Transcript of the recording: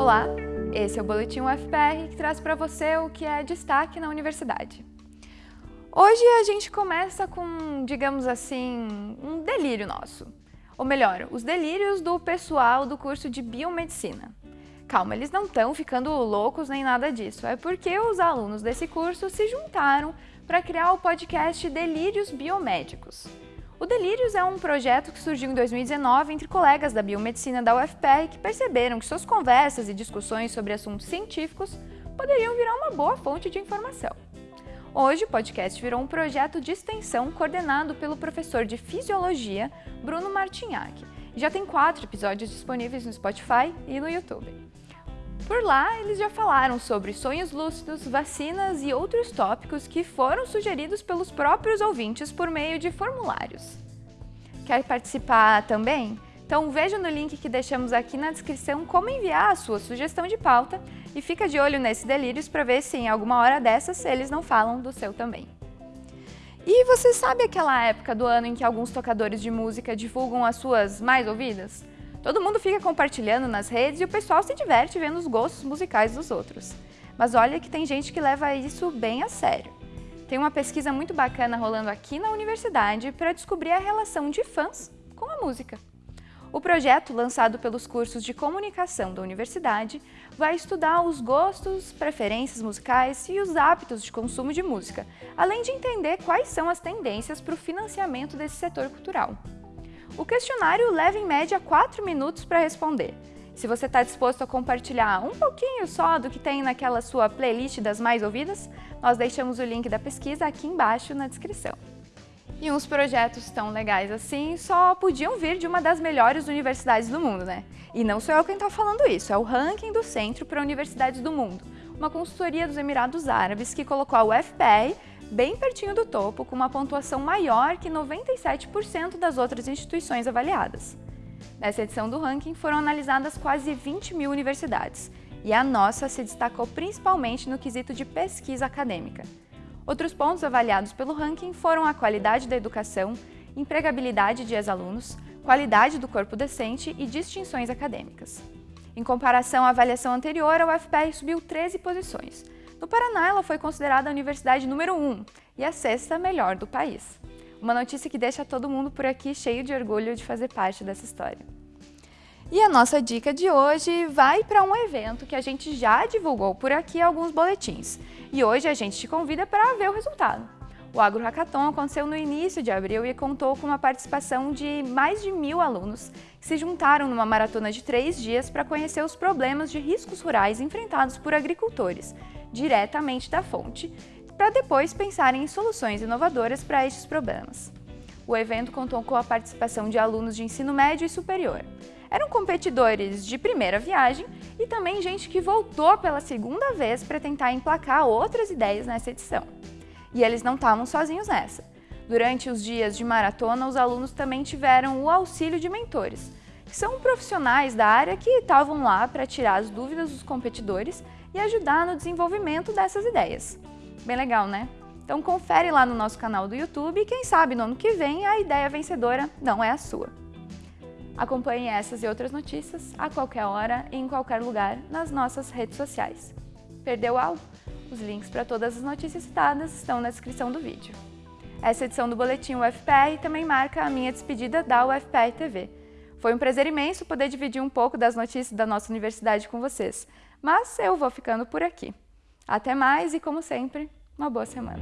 Olá, esse é o Boletim UFPR que traz para você o que é destaque na universidade. Hoje a gente começa com, digamos assim, um delírio nosso. Ou melhor, os delírios do pessoal do curso de Biomedicina. Calma, eles não estão ficando loucos nem nada disso, é porque os alunos desse curso se juntaram para criar o podcast Delírios Biomédicos. O Delírios é um projeto que surgiu em 2019 entre colegas da biomedicina da UFPR que perceberam que suas conversas e discussões sobre assuntos científicos poderiam virar uma boa fonte de informação. Hoje, o podcast virou um projeto de extensão coordenado pelo professor de Fisiologia, Bruno Martinhac. Já tem quatro episódios disponíveis no Spotify e no YouTube. Por lá, eles já falaram sobre sonhos lúcidos, vacinas e outros tópicos que foram sugeridos pelos próprios ouvintes por meio de formulários. Quer participar também? Então veja no link que deixamos aqui na descrição como enviar a sua sugestão de pauta e fica de olho nesses delírios para ver se em alguma hora dessas eles não falam do seu também. E você sabe aquela época do ano em que alguns tocadores de música divulgam as suas mais ouvidas? Todo mundo fica compartilhando nas redes e o pessoal se diverte vendo os gostos musicais dos outros. Mas olha que tem gente que leva isso bem a sério. Tem uma pesquisa muito bacana rolando aqui na universidade para descobrir a relação de fãs com a música. O projeto, lançado pelos cursos de comunicação da universidade, vai estudar os gostos, preferências musicais e os hábitos de consumo de música, além de entender quais são as tendências para o financiamento desse setor cultural. O questionário leva em média 4 minutos para responder. Se você está disposto a compartilhar um pouquinho só do que tem naquela sua playlist das mais ouvidas, nós deixamos o link da pesquisa aqui embaixo na descrição. E uns projetos tão legais assim só podiam vir de uma das melhores universidades do mundo, né? E não sou eu quem está falando isso, é o ranking do Centro para Universidades do Mundo, uma consultoria dos Emirados Árabes que colocou a UFPR bem pertinho do topo, com uma pontuação maior que 97% das outras instituições avaliadas. Nessa edição do ranking foram analisadas quase 20 mil universidades, e a nossa se destacou principalmente no quesito de pesquisa acadêmica. Outros pontos avaliados pelo ranking foram a qualidade da educação, empregabilidade de ex-alunos, qualidade do corpo docente e distinções acadêmicas. Em comparação à avaliação anterior, a UFPR subiu 13 posições, no Paraná, ela foi considerada a universidade número 1 e a sexta melhor do país. Uma notícia que deixa todo mundo por aqui cheio de orgulho de fazer parte dessa história. E a nossa dica de hoje vai para um evento que a gente já divulgou por aqui alguns boletins. E hoje a gente te convida para ver o resultado. O Agro Hackathon aconteceu no início de abril e contou com uma participação de mais de mil alunos que se juntaram numa maratona de três dias para conhecer os problemas de riscos rurais enfrentados por agricultores, diretamente da fonte, para depois pensarem em soluções inovadoras para estes problemas. O evento contou com a participação de alunos de ensino médio e superior. Eram competidores de primeira viagem e também gente que voltou pela segunda vez para tentar emplacar outras ideias nessa edição. E eles não estavam sozinhos nessa. Durante os dias de maratona, os alunos também tiveram o auxílio de mentores, que são profissionais da área que estavam lá para tirar as dúvidas dos competidores e ajudar no desenvolvimento dessas ideias. Bem legal, né? Então confere lá no nosso canal do YouTube e quem sabe no ano que vem a ideia vencedora não é a sua. Acompanhe essas e outras notícias a qualquer hora e em qualquer lugar nas nossas redes sociais. Perdeu algo? Os links para todas as notícias citadas estão na descrição do vídeo. Essa edição do Boletim UFPR também marca a minha despedida da UFPR TV. Foi um prazer imenso poder dividir um pouco das notícias da nossa universidade com vocês. Mas eu vou ficando por aqui. Até mais e, como sempre, uma boa semana.